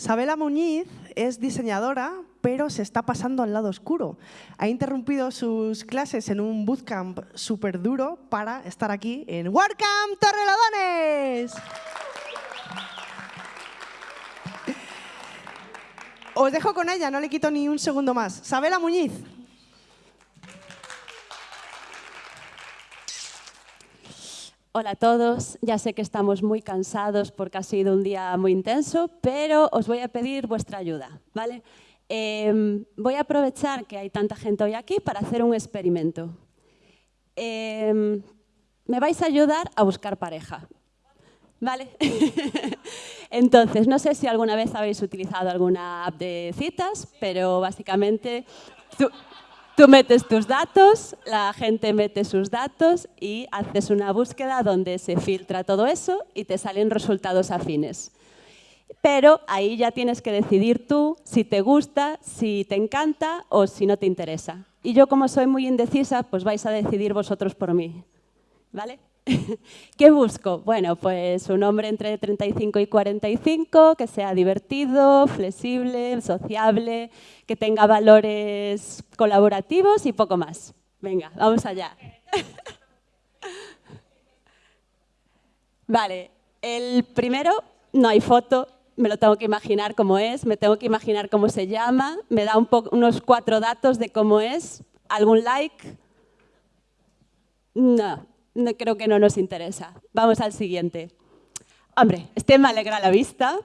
Sabela Muñiz es diseñadora, pero se está pasando al lado oscuro. Ha interrumpido sus clases en un bootcamp súper duro para estar aquí en WordCamp Torrelodones. Os dejo con ella, no le quito ni un segundo más. Sabela Muñiz. Hola a todos, ya sé que estamos muy cansados porque ha sido un día muy intenso, pero os voy a pedir vuestra ayuda, ¿vale? Em, voy a aprovechar que hay tanta gente hoy aquí para hacer un experimento. Em, me vais a ayudar a buscar pareja, ¿vale? Entonces, no sé si alguna vez habéis utilizado alguna app de citas, pero básicamente metes tus datos, la gente mete sus datos y haces una búsqueda donde se filtra todo eso y te salen resultados afines. Pero ahí ya tienes que decidir tú si te gusta, si te encanta o si no te interesa. Y yo como soy muy indecisa, pues vais a decidir vosotros por mí. ¿Vale? ¿Qué busco? Bueno, pues un hombre entre 35 y 45, que sea divertido, flexible, sociable, que tenga valores colaborativos y poco más. Venga, vamos allá. Vale, el primero, no hay foto, me lo tengo que imaginar cómo es, me tengo que imaginar cómo se llama, me da un unos cuatro datos de cómo es, algún like. No, no, creo que no nos interesa. Vamos al siguiente. Hombre, este me alegra la vista.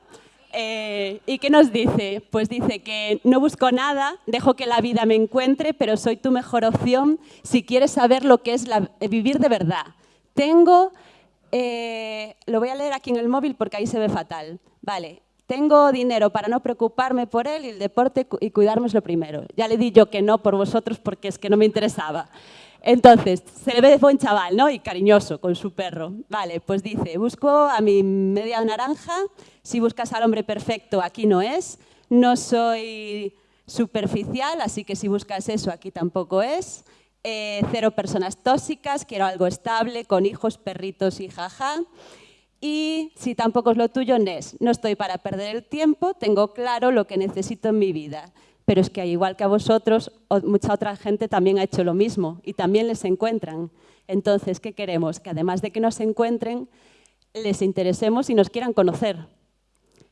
Eh, ¿Y qué nos dice? Pues dice que no busco nada, dejo que la vida me encuentre, pero soy tu mejor opción si quieres saber lo que es eh, vivir de verdad. Tengo, eh, lo voy a leer aquí en el móvil porque ahí se ve fatal. Vale, tengo dinero para no preocuparme por él y el deporte y cuidarme es lo primero. Ya le di yo que no por vosotros porque es que no me interesaba. Entonces, se le ve de chaval, ¿no? Y cariñoso con su perro. Vale, pues dice, busco a mi media naranja, si buscas al hombre perfecto, aquí no es. No soy superficial, así que si buscas eso, aquí tampoco es. Eh, cero personas tóxicas, quiero algo estable, con hijos, perritos y jaja. Y si tampoco es lo tuyo, NES. No estoy para perder el tiempo, tengo claro lo que necesito en mi vida pero es que igual que a vosotros, mucha otra gente también ha hecho lo mismo y también les encuentran. Entonces, ¿qué queremos? Que además de que nos encuentren, les interesemos y nos quieran conocer.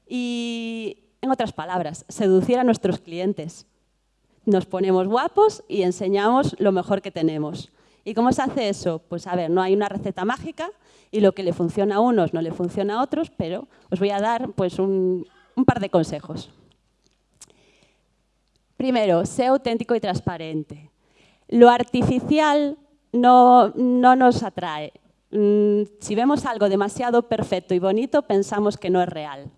Y, en otras palabras, seducir a nuestros clientes. Nos ponemos guapos y enseñamos lo mejor que tenemos. ¿Y cómo se hace eso? Pues a ver, no hay una receta mágica y lo que le funciona a unos no le funciona a otros, pero os voy a dar pues, un par de consejos. Primero, sea auténtico y transparente. Lo artificial no, nos atrae. Mm, si vemos algo demasiado perfecto y bonito, pensamos que no es real.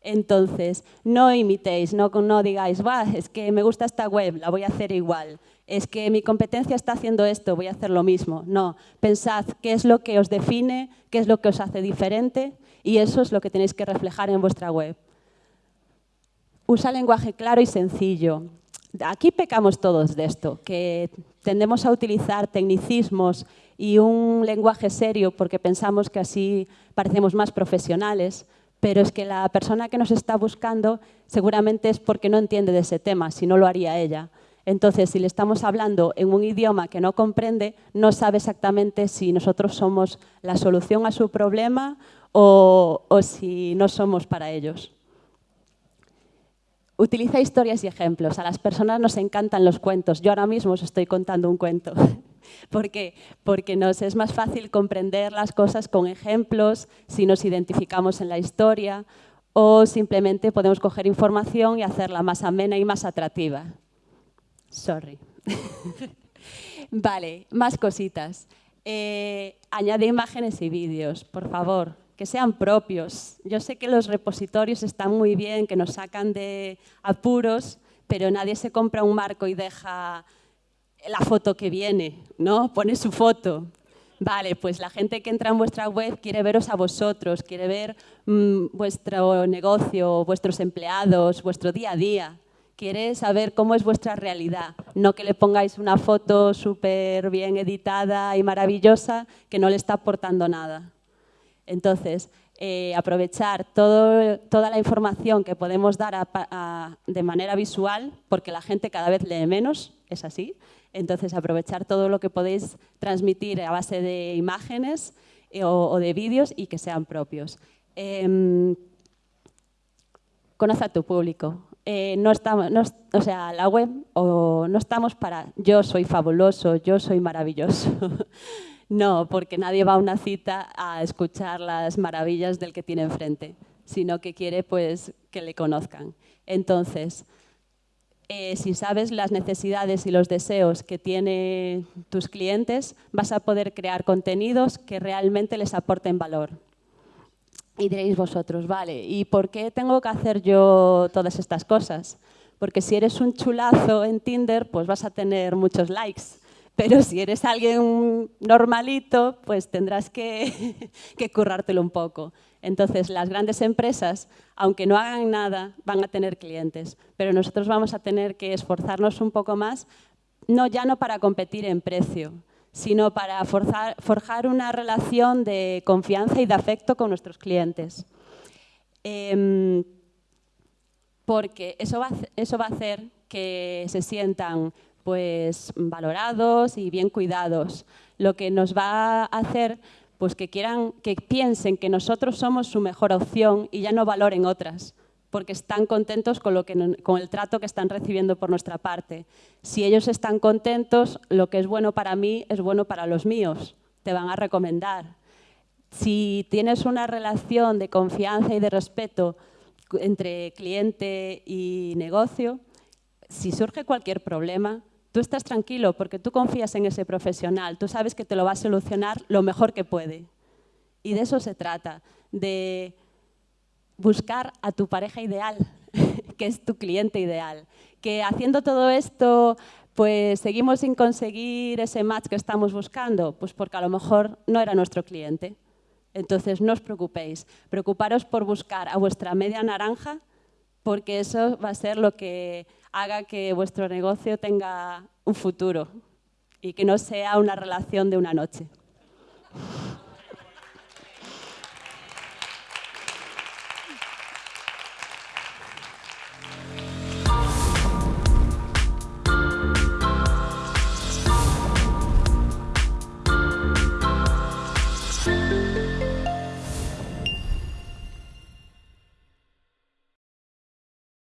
Entonces, no imitéis, no, no digáis, es que me gusta esta web, la voy a hacer igual. Es que mi competencia está haciendo esto, voy a hacer lo mismo. No, pensad qué es lo que os define, qué es lo que os hace diferente y eso es lo que tenéis que reflejar en vuestra web. Usa lenguaje claro y sencillo. Aquí pecamos todos de esto, que tendemos a utilizar tecnicismos y un lenguaje serio porque pensamos que así parecemos más profesionales, pero es que la persona que nos está buscando seguramente es porque no entiende de ese tema, si no lo haría ella. Entonces, si le estamos hablando en un idioma que no comprende, no sabe exactamente si nosotros somos la solución a su problema o, o si no somos para ellos. Utiliza historias y ejemplos. A las personas nos encantan los cuentos. Yo ahora mismo os estoy contando un cuento. ¿Por qué? Porque nos es más fácil comprender las cosas con ejemplos si nos identificamos en la historia o simplemente podemos coger información y hacerla más amena y más atractiva. Sorry. vale, más cositas. Eh, añade imágenes y vídeos, por favor que sean propios. Yo sé que los repositorios están muy bien, que nos sacan de apuros, pero nadie se compra un marco y deja la foto que viene, ¿no? Pone su foto. Vale, pues la gente que entra en vuestra web quiere veros a vosotros, quiere ver mm, vuestro negocio, vuestros empleados, vuestro día a día. Quiere saber cómo es vuestra realidad, no que le pongáis una foto súper bien editada y maravillosa que no le está aportando nada. Entonces, eh, aprovechar toda la información que podemos dar de manera visual, porque la gente cada vez lee menos, es así. Entonces, aprovechar todo lo que podéis transmitir a base de imágenes eh, o, de vídeos y que sean propios. Eh, conoce a tu público. Eh, no estamos, o sea, la web o no estamos para yo soy fabuloso, yo soy maravilloso. no, porque nadie va a una cita a escuchar las maravillas del que tiene enfrente, sino que quiere pues que le conozcan. Entonces, eh, si sabes las necesidades y los deseos que tienen tus clientes, vas a poder crear contenidos que realmente les aporten valor. Y diréis vosotros, vale, ¿y por qué tengo que hacer yo todas estas cosas? Porque si eres un chulazo en Tinder, pues vas a tener muchos likes. Pero si eres alguien normalito, pues tendrás que, currártelo un poco. Entonces, las grandes empresas, aunque no hagan nada, van a tener clientes. Pero nosotros vamos a tener que esforzarnos un poco más, no ya no para competir en precio, sino para forjar una relación de confianza y de afecto con nuestros clientes. Em, porque eso va a hacer que se sientan pues, valorados y bien cuidados, lo que nos va a hacer pues, que, quieran, que piensen que nosotros somos su mejor opción y ya no valoren otras porque están contentos con, lo que, con el trato que están recibiendo por nuestra parte. Si ellos están contentos, lo que es bueno para mí es bueno para los míos, te van a recomendar. Si tienes una relación de confianza y de respeto entre cliente y negocio, si surge cualquier problema, tú estás tranquilo porque tú confías en ese profesional, tú sabes que te lo va a solucionar lo mejor que puede. Y de eso se trata, de buscar a tu pareja ideal, que es tu cliente ideal. Que haciendo todo esto, pues seguimos sin conseguir ese match que estamos buscando, pues porque a lo mejor no era nuestro cliente. Entonces no os preocupéis, preocuparos por buscar a vuestra media naranja, porque eso va a ser lo que haga que vuestro negocio tenga un futuro y que no sea una relación de una noche.